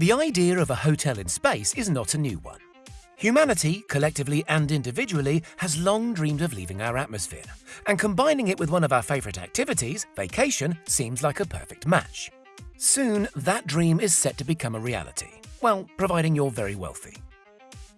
The idea of a hotel in space is not a new one. Humanity, collectively and individually, has long dreamed of leaving our atmosphere, and combining it with one of our favourite activities, vacation, seems like a perfect match. Soon, that dream is set to become a reality. Well, providing you're very wealthy.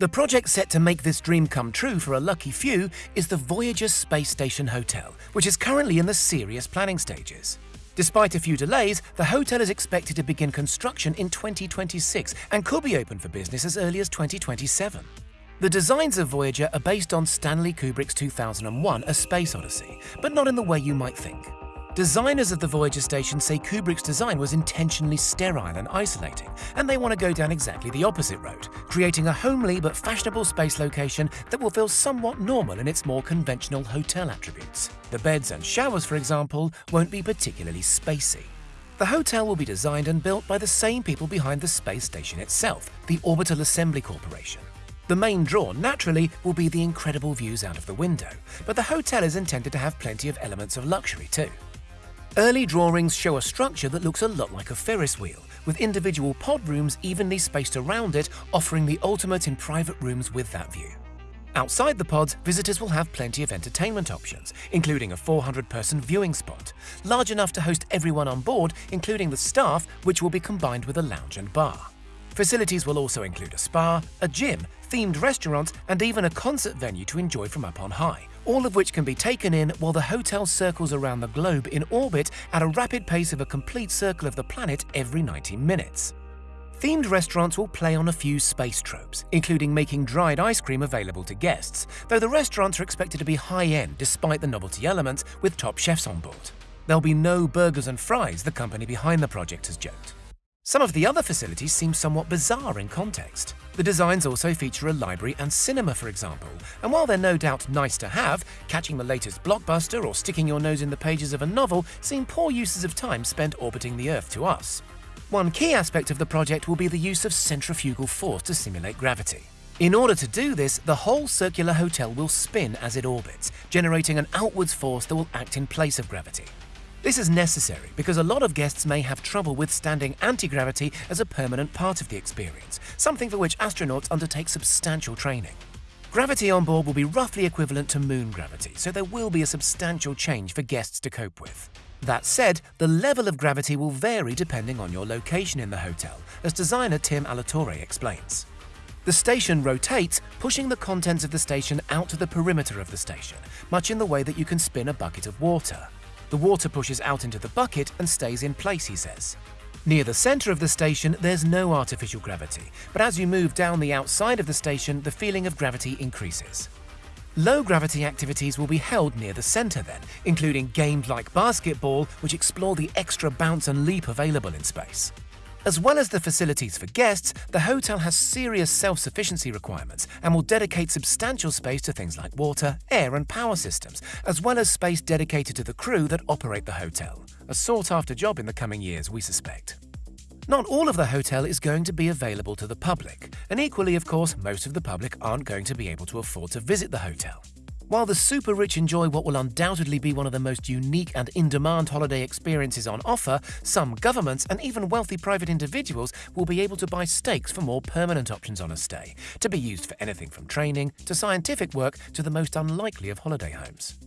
The project set to make this dream come true for a lucky few is the Voyager Space Station Hotel, which is currently in the serious planning stages. Despite a few delays, the hotel is expected to begin construction in 2026 and could be open for business as early as 2027. The designs of Voyager are based on Stanley Kubrick's 2001 A Space Odyssey, but not in the way you might think. Designers of the Voyager station say Kubrick's design was intentionally sterile and isolating, and they want to go down exactly the opposite road, creating a homely but fashionable space location that will feel somewhat normal in its more conventional hotel attributes. The beds and showers, for example, won't be particularly spacey. The hotel will be designed and built by the same people behind the space station itself, the Orbital Assembly Corporation. The main draw, naturally, will be the incredible views out of the window, but the hotel is intended to have plenty of elements of luxury too. Early drawings show a structure that looks a lot like a Ferris wheel, with individual pod rooms evenly spaced around it, offering the ultimate in private rooms with that view. Outside the pods, visitors will have plenty of entertainment options, including a 400-person viewing spot, large enough to host everyone on board, including the staff, which will be combined with a lounge and bar. Facilities will also include a spa, a gym, themed restaurants, and even a concert venue to enjoy from up on high, all of which can be taken in while the hotel circles around the globe in orbit at a rapid pace of a complete circle of the planet every 90 minutes. Themed restaurants will play on a few space tropes, including making dried ice cream available to guests, though the restaurants are expected to be high-end despite the novelty elements with top chefs on board. There'll be no burgers and fries, the company behind the project has joked. Some of the other facilities seem somewhat bizarre in context. The designs also feature a library and cinema, for example, and while they're no doubt nice to have, catching the latest blockbuster or sticking your nose in the pages of a novel seem poor uses of time spent orbiting the Earth to us. One key aspect of the project will be the use of centrifugal force to simulate gravity. In order to do this, the whole circular hotel will spin as it orbits, generating an outwards force that will act in place of gravity. This is necessary because a lot of guests may have trouble withstanding anti-gravity as a permanent part of the experience, something for which astronauts undertake substantial training. Gravity on board will be roughly equivalent to moon gravity, so there will be a substantial change for guests to cope with. That said, the level of gravity will vary depending on your location in the hotel, as designer Tim Alatorre explains. The station rotates, pushing the contents of the station out to the perimeter of the station, much in the way that you can spin a bucket of water. The water pushes out into the bucket and stays in place, he says. Near the centre of the station, there's no artificial gravity, but as you move down the outside of the station, the feeling of gravity increases. Low gravity activities will be held near the centre then, including games like basketball, which explore the extra bounce and leap available in space. As well as the facilities for guests, the hotel has serious self-sufficiency requirements and will dedicate substantial space to things like water, air and power systems, as well as space dedicated to the crew that operate the hotel. A sought-after job in the coming years, we suspect. Not all of the hotel is going to be available to the public, and equally, of course, most of the public aren't going to be able to afford to visit the hotel. While the super rich enjoy what will undoubtedly be one of the most unique and in-demand holiday experiences on offer, some governments and even wealthy private individuals will be able to buy stakes for more permanent options on a stay, to be used for anything from training to scientific work to the most unlikely of holiday homes.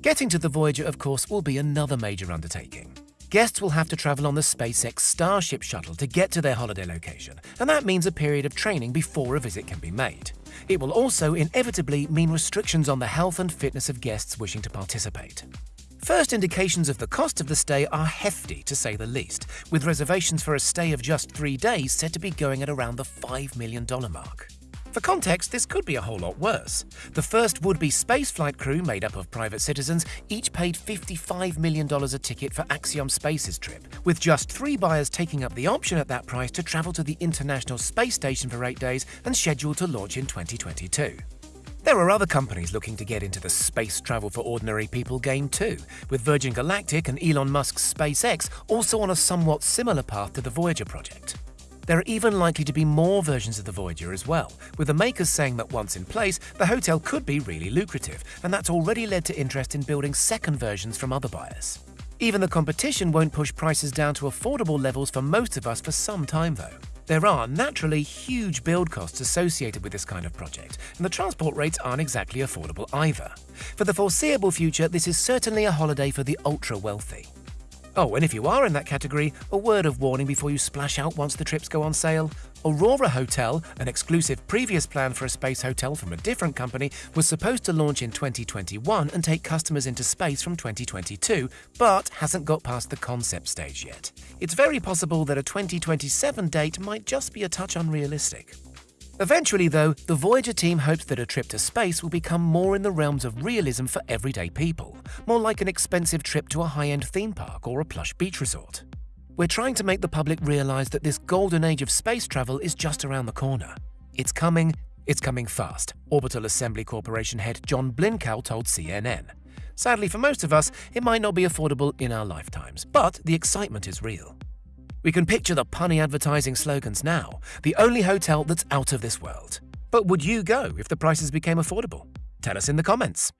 Getting to the Voyager, of course, will be another major undertaking. Guests will have to travel on the SpaceX Starship shuttle to get to their holiday location, and that means a period of training before a visit can be made. It will also inevitably mean restrictions on the health and fitness of guests wishing to participate. First indications of the cost of the stay are hefty, to say the least, with reservations for a stay of just three days said to be going at around the $5 million mark. For context, this could be a whole lot worse. The first would-be spaceflight crew, made up of private citizens, each paid $55 million a ticket for Axiom Space's trip, with just three buyers taking up the option at that price to travel to the International Space Station for eight days and scheduled to launch in 2022. There are other companies looking to get into the space travel for ordinary people game too, with Virgin Galactic and Elon Musk's SpaceX also on a somewhat similar path to the Voyager project. There are even likely to be more versions of the Voyager as well, with the makers saying that once in place, the hotel could be really lucrative, and that's already led to interest in building second versions from other buyers. Even the competition won't push prices down to affordable levels for most of us for some time though. There are naturally huge build costs associated with this kind of project, and the transport rates aren't exactly affordable either. For the foreseeable future, this is certainly a holiday for the ultra wealthy. Oh, and if you are in that category, a word of warning before you splash out once the trips go on sale. Aurora Hotel, an exclusive previous plan for a space hotel from a different company, was supposed to launch in 2021 and take customers into space from 2022, but hasn't got past the concept stage yet. It's very possible that a 2027 date might just be a touch unrealistic. Eventually, though, the Voyager team hopes that a trip to space will become more in the realms of realism for everyday people, more like an expensive trip to a high-end theme park or a plush beach resort. We're trying to make the public realize that this golden age of space travel is just around the corner. It's coming, it's coming fast, Orbital Assembly Corporation head John Blincow told CNN. Sadly for most of us, it might not be affordable in our lifetimes, but the excitement is real. We can picture the punny advertising slogans now, the only hotel that's out of this world. But would you go if the prices became affordable? Tell us in the comments.